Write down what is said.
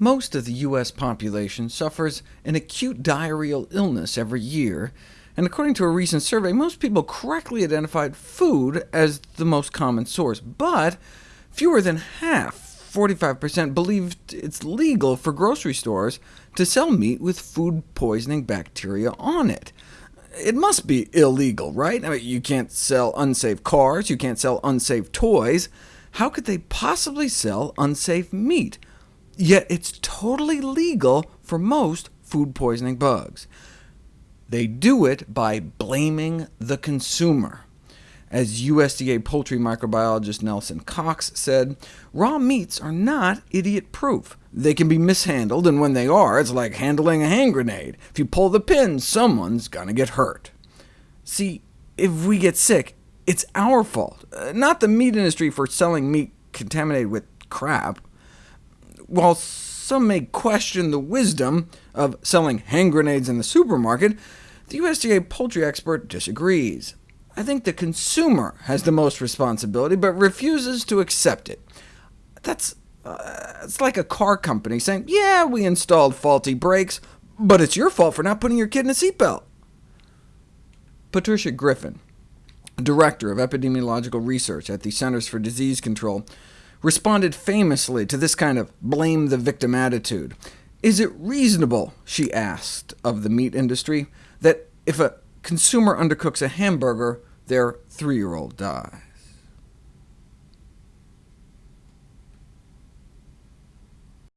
Most of the U.S. population suffers an acute diarrheal illness every year, and according to a recent survey, most people correctly identified food as the most common source, but fewer than half, 45%, believed it's legal for grocery stores to sell meat with food-poisoning bacteria on it. It must be illegal, right? I mean, you can't sell unsafe cars, you can't sell unsafe toys. How could they possibly sell unsafe meat? Yet it's totally legal for most food poisoning bugs. They do it by blaming the consumer. As USDA poultry microbiologist Nelson Cox said, raw meats are not idiot-proof. They can be mishandled, and when they are, it's like handling a hand grenade. If you pull the pin, someone's gonna get hurt. See, if we get sick, it's our fault, uh, not the meat industry for selling meat contaminated with crap. While some may question the wisdom of selling hand grenades in the supermarket, the USDA poultry expert disagrees. I think the consumer has the most responsibility, but refuses to accept it. That's uh, it's like a car company saying, yeah, we installed faulty brakes, but it's your fault for not putting your kid in a seatbelt. Patricia Griffin, director of epidemiological research at the Centers for Disease Control, responded famously to this kind of blame the victim attitude. Is it reasonable, she asked of the meat industry, that if a consumer undercooks a hamburger, their three-year-old dies?